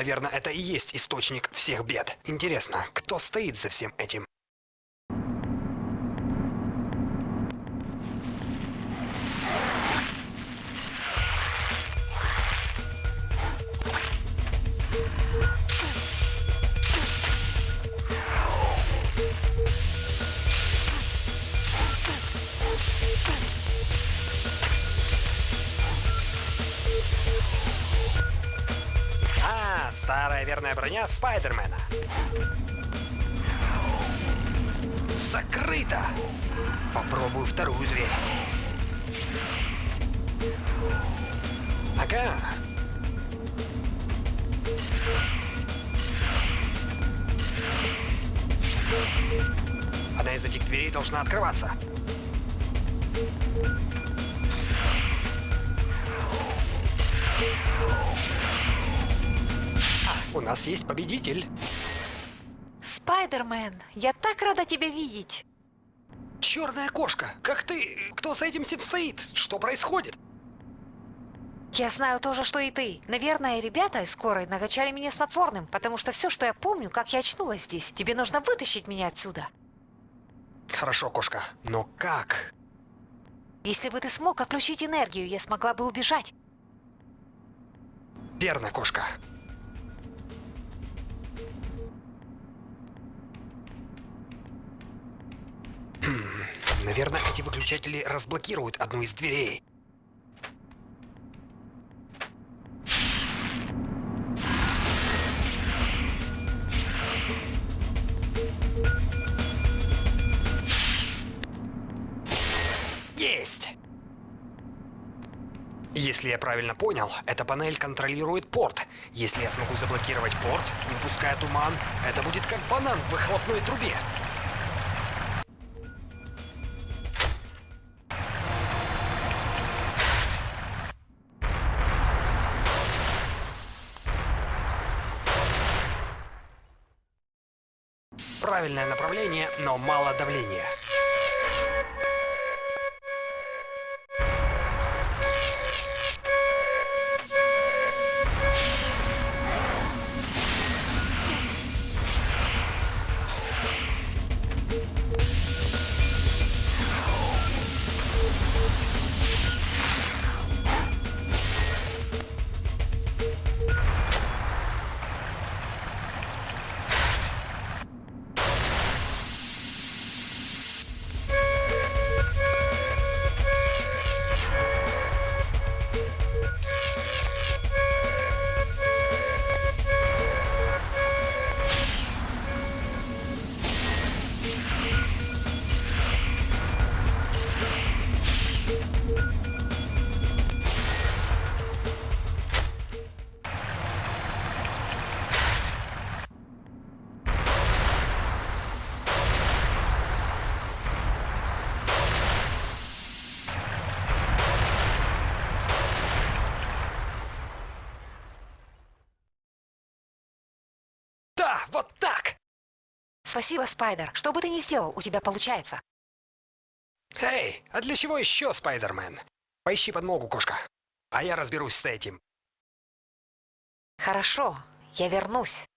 Наверное, это и есть источник всех бед. Интересно, кто стоит за всем этим? Старая верная броня Спайдермена. Закрыто! Попробую вторую дверь. Ага. Одна из этих дверей должна открываться. У нас есть победитель. Спайдермен, я так рада тебя видеть. Черная кошка! Как ты? Кто за этим всем стоит? Что происходит? Я знаю то же, что и ты. Наверное, ребята из скорой накачали меня снотворным, потому что все, что я помню, как я очнулась здесь. Тебе нужно вытащить меня отсюда. Хорошо, кошка. Но как? Если бы ты смог отключить энергию, я смогла бы убежать. Верно, кошка. Наверное, эти выключатели разблокируют одну из дверей. Есть! Если я правильно понял, эта панель контролирует порт. Если я смогу заблокировать порт, не пуская туман, это будет как банан в выхлопной трубе. Правильное направление, но мало давления. Вот так! Спасибо, Спайдер. Что бы ты ни сделал, у тебя получается. Эй, а для чего еще Спайдермен? Поищи подмогу, кошка. А я разберусь с этим. Хорошо, я вернусь.